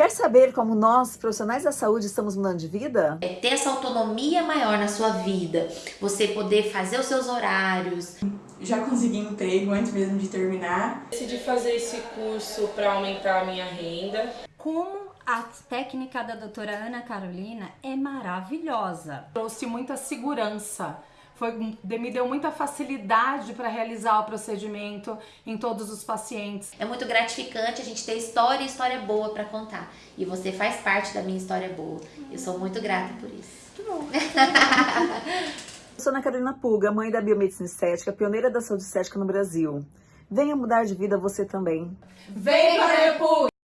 Quer saber como nós, profissionais da saúde, estamos mudando de vida? É ter essa autonomia maior na sua vida, você poder fazer os seus horários. Já consegui emprego antes mesmo de terminar. Decidi fazer esse curso para aumentar a minha renda. Como a técnica da doutora Ana Carolina é maravilhosa. Trouxe muita segurança foi, me deu muita facilidade para realizar o procedimento em todos os pacientes. É muito gratificante a gente ter história e história boa para contar. E você faz parte da minha história boa. Eu sou muito grata por isso. Muito bom. Eu sou Ana Carolina Puga, mãe da biomedicina estética, pioneira da saúde estética no Brasil. Venha mudar de vida você também. Vem para a EPUG!